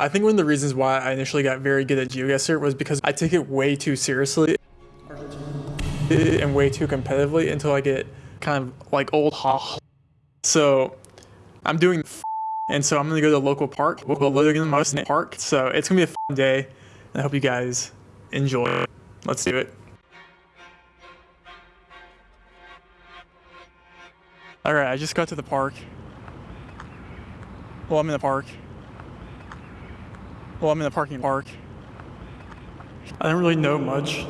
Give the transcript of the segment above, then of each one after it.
I think one of the reasons why I initially got very good at GeoGuessr was because I take it way too seriously and way too competitively until I get kind of like old ha. So I'm doing and so I'm gonna go to the local park. In the most park. So it's gonna be a fun day. And I hope you guys enjoy. Let's do it. All right, I just got to the park. Well, I'm in the park. Well, I'm in the parking park. I don't really know much.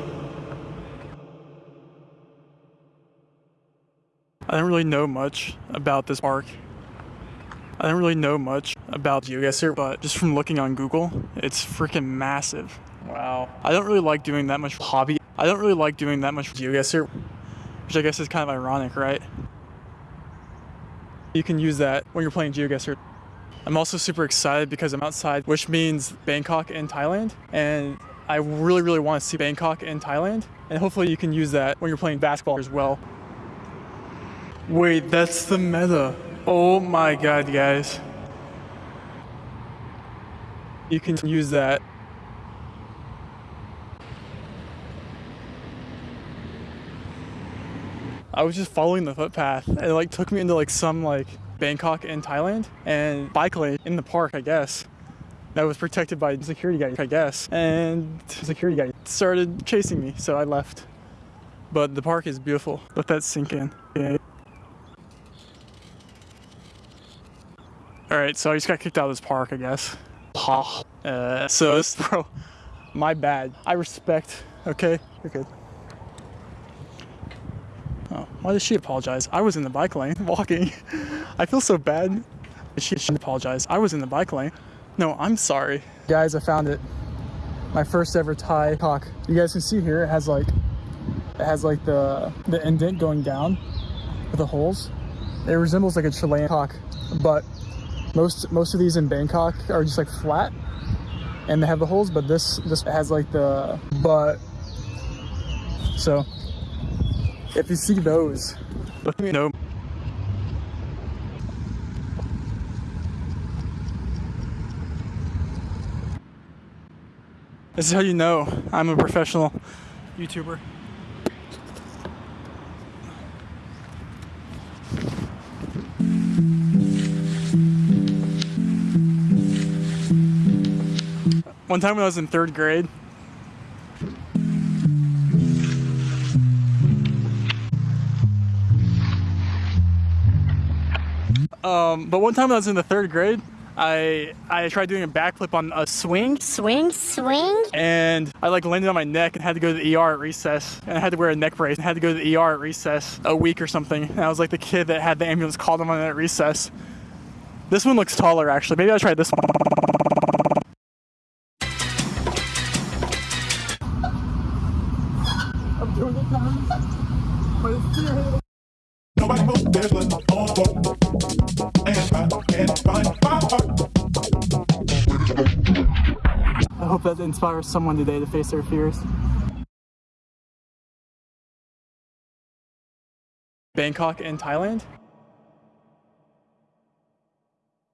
I don't really know much about this park. I don't really know much about GeoGuessr, but just from looking on Google, it's freaking massive. Wow. I don't really like doing that much hobby. I don't really like doing that much GeoGuessr, which I guess is kind of ironic, right? You can use that when you're playing GeoGuessr. I'm also super excited because I'm outside, which means Bangkok and Thailand. And I really, really want to see Bangkok and Thailand. And hopefully you can use that when you're playing basketball as well. Wait, that's the meta. Oh my god, guys. You can use that. I was just following the footpath and it like took me into like some like Bangkok in Thailand and bike lane in the park, I guess. That was protected by security guy, I guess. And security guy started chasing me, so I left. But the park is beautiful. Let that sink in. Yeah. All right, so I just got kicked out of this park, I guess. Uh, so this, bro, my bad. I respect, okay? You're good. Why did she apologize? I was in the bike lane walking. I feel so bad. She should apologize. I was in the bike lane. No, I'm sorry. Guys, I found it. My first ever Thai cock. You guys can see here, it has like, it has like the, the indent going down with the holes. It resembles like a Chilean cock, but most most of these in Bangkok are just like flat and they have the holes, but this this has like the but so if you see those, let me know. This is how you know I'm a professional YouTuber. One time when I was in third grade, Um, but one time when I was in the third grade, I I tried doing a backflip on a swing. Swing, swing. And I like landed on my neck and had to go to the ER at recess. And I had to wear a neck brace and had to go to the ER at recess a week or something. And I was like the kid that had the ambulance called him on at recess. This one looks taller actually. Maybe I'll try this one. I'm doing it Nobody hope that inspires someone today to face their fears. Bangkok in Thailand